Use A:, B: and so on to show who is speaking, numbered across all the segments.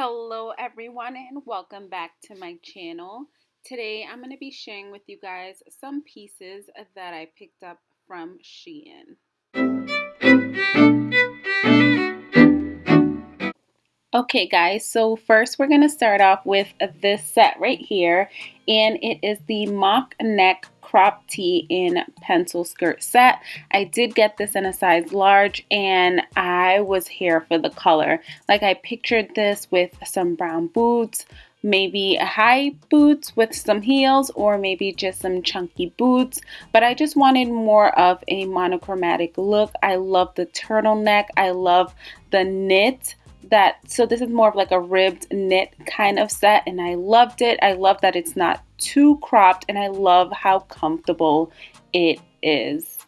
A: Hello everyone and welcome back to my channel. Today I'm going to be sharing with you guys some pieces that I picked up from Shein. Okay guys, so first we're going to start off with this set right here and it is the mock neck crop tee in pencil skirt set. I did get this in a size large and I was here for the color. Like I pictured this with some brown boots, maybe high boots with some heels or maybe just some chunky boots but I just wanted more of a monochromatic look I love the turtleneck I love the knit that so this is more of like a ribbed knit kind of set and I loved it. I love that it's not too cropped and I love how comfortable it is.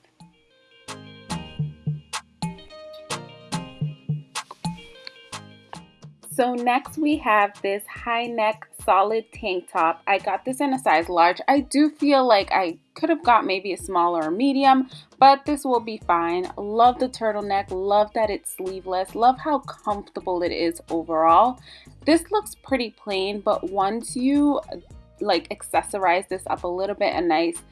A: So next we have this high neck solid tank top. I got this in a size large. I do feel like I could have got maybe a smaller or medium, but this will be fine. Love the turtleneck. Love that it's sleeveless. Love how comfortable it is overall. This looks pretty plain, but once you like accessorize this up a little bit, a nice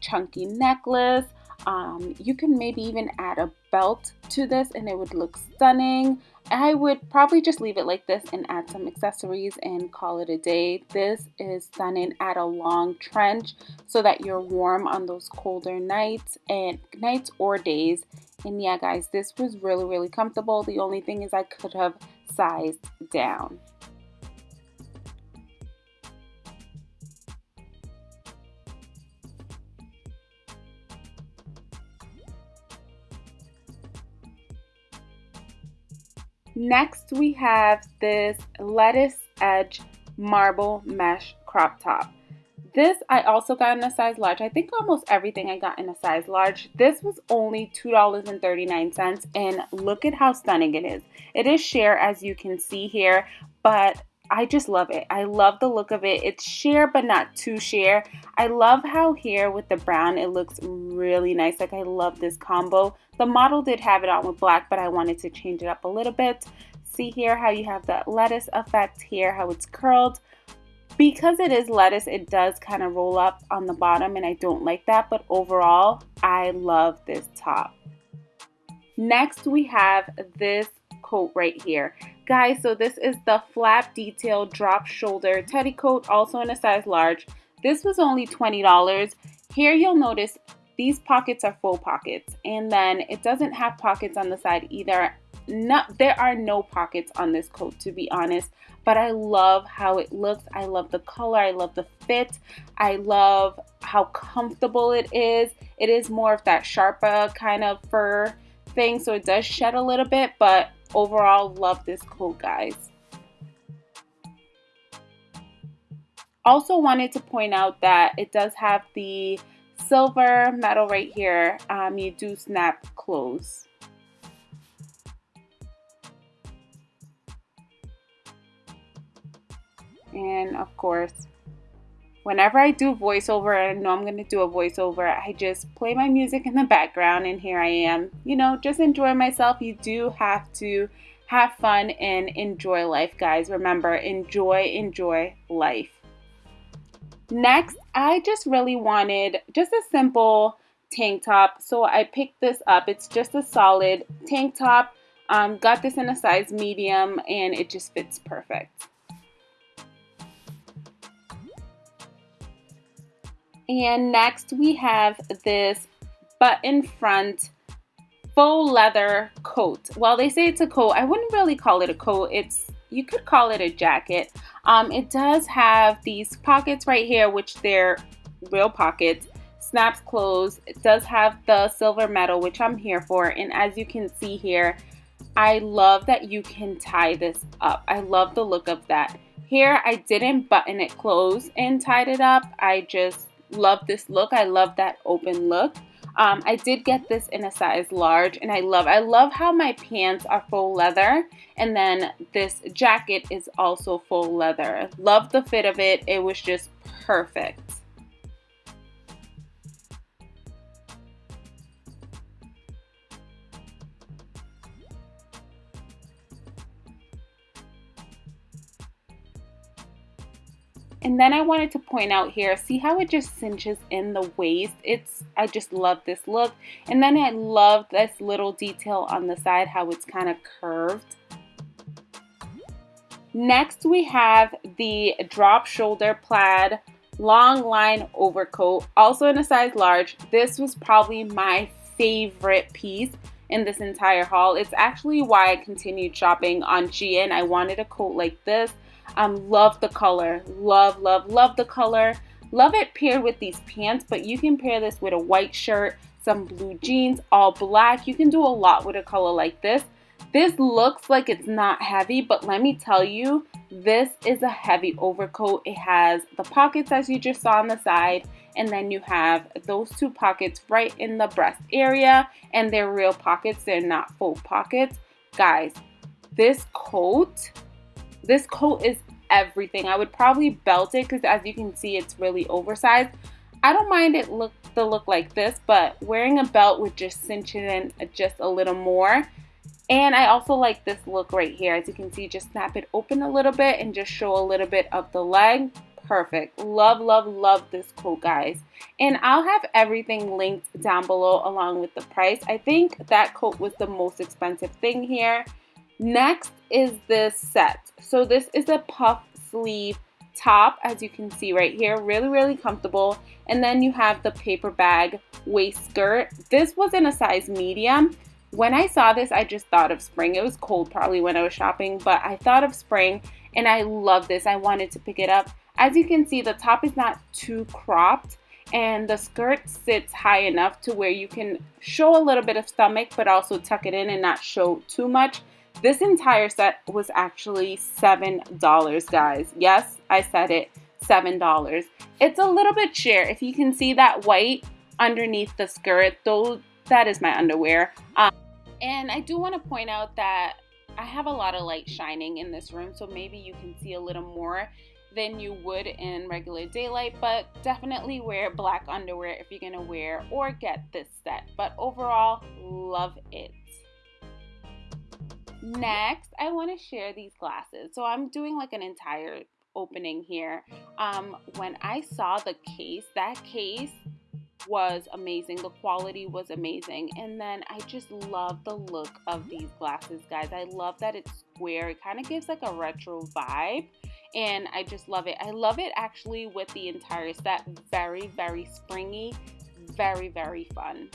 A: chunky necklace, um, you can maybe even add a belt to this and it would look stunning. I would probably just leave it like this and add some accessories and call it a day. This is stunning. Add a long trench so that you're warm on those colder nights and nights or days. And yeah, guys, this was really, really comfortable. The only thing is I could have sized down. Next, we have this lettuce edge marble mesh crop top. This I also got in a size large. I think almost everything I got in a size large. This was only $2.39 and look at how stunning it is. It is sheer as you can see here, but I just love it. I love the look of it. It's sheer but not too sheer. I love how here with the brown it looks really nice. Like I love this combo. The model did have it on with black but I wanted to change it up a little bit. See here how you have the lettuce effect here, how it's curled. Because it is lettuce, it does kind of roll up on the bottom and I don't like that. But overall, I love this top. Next, we have this coat right here. Guys, so this is the flap detail drop shoulder teddy coat, also in a size large. This was only $20. Here you'll notice these pockets are full pockets and then it doesn't have pockets on the side either. Not, there are no pockets on this coat to be honest, but I love how it looks. I love the color. I love the fit. I love how comfortable it is. It is more of that Sherpa kind of fur thing, so it does shed a little bit, but overall love this coat guys. Also wanted to point out that it does have the silver metal right here. Um, you do snap close and of course whenever I do voiceover, I know I'm going to do a voiceover, I just play my music in the background and here I am, you know, just enjoy myself. You do have to have fun and enjoy life, guys. Remember, enjoy, enjoy life. Next, I just really wanted just a simple tank top. So I picked this up. It's just a solid tank top. Um, got this in a size medium and it just fits perfect. And next we have this button front faux leather coat. Well, they say it's a coat. I wouldn't really call it a coat. It's you could call it a jacket. Um, it does have these pockets right here, which they're real pockets. Snaps closed. It does have the silver metal, which I'm here for. And as you can see here, I love that you can tie this up. I love the look of that. Here, I didn't button it closed and tied it up. I just love this look. I love that open look. Um, I did get this in a size large and I love I love how my pants are full leather and then this jacket is also full leather. Love the fit of it. It was just perfect. And then I wanted to point out here, see how it just cinches in the waist? It's, I just love this look. And then I love this little detail on the side, how it's kind of curved. Next we have the drop shoulder plaid long line overcoat, also in a size large. This was probably my favorite piece in this entire haul. It's actually why I continued shopping on Shein. I wanted a coat like this. Um, love the color. Love, love, love the color. Love it paired with these pants, but you can pair this with a white shirt, some blue jeans, all black. You can do a lot with a color like this. This looks like it's not heavy, but let me tell you, this is a heavy overcoat. It has the pockets as you just saw on the side, and then you have those two pockets right in the breast area, and they're real pockets. They're not faux pockets. Guys, this coat, this coat is everything. I would probably belt it because as you can see, it's really oversized. I don't mind it look the look like this, but wearing a belt would just cinch it in just a little more and I also like this look right here. As you can see, just snap it open a little bit and just show a little bit of the leg. Perfect. Love, love, love this coat, guys. And I'll have everything linked down below along with the price. I think that coat was the most expensive thing here. Next is this set. So this is a puff sleeve top, as you can see right here. Really, really comfortable. And then you have the paper bag waist skirt. This was in a size medium. When I saw this, I just thought of spring. It was cold probably when I was shopping, but I thought of spring and I love this. I wanted to pick it up. As you can see, the top is not too cropped and the skirt sits high enough to where you can show a little bit of stomach but also tuck it in and not show too much. This entire set was actually $7, guys. Yes, I said it, $7. It's a little bit sheer. If you can see that white underneath the skirt, though that is my underwear. Um, and I do want to point out that I have a lot of light shining in this room, so maybe you can see a little more than you would in regular daylight, but definitely wear black underwear if you're going to wear or get this set. But overall, love it. Next, I want to share these glasses. So I'm doing like an entire opening here. Um, when I saw the case, that case was amazing. The quality was amazing. And then I just love the look of these glasses, guys. I love that it's square. It kind of gives like a retro vibe. And I just love it. I love it actually with the entire set. Very, very springy. Very, very fun.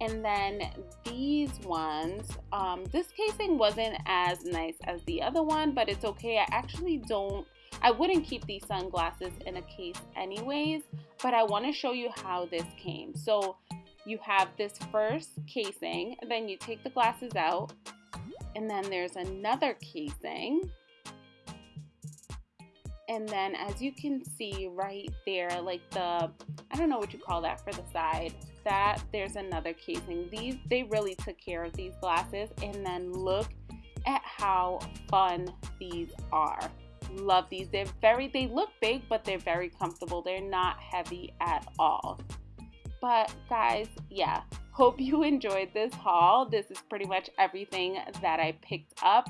A: And then these ones, um, this casing wasn't as nice as the other one, but it's okay. I actually don't I wouldn't keep these sunglasses in a case anyways, but I want to show you how this came. So you have this first casing, then you take the glasses out, and then there's another casing. And then as you can see right there, like the, I don't know what you call that for the side, that there's another casing. These, they really took care of these glasses. And then look at how fun these are love these. They're very, they look big, but they're very comfortable. They're not heavy at all. But guys, yeah, hope you enjoyed this haul. This is pretty much everything that I picked up.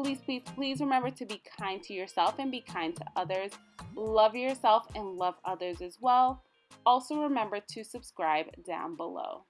A: Please, please, please remember to be kind to yourself and be kind to others. Love yourself and love others as well. Also remember to subscribe down below.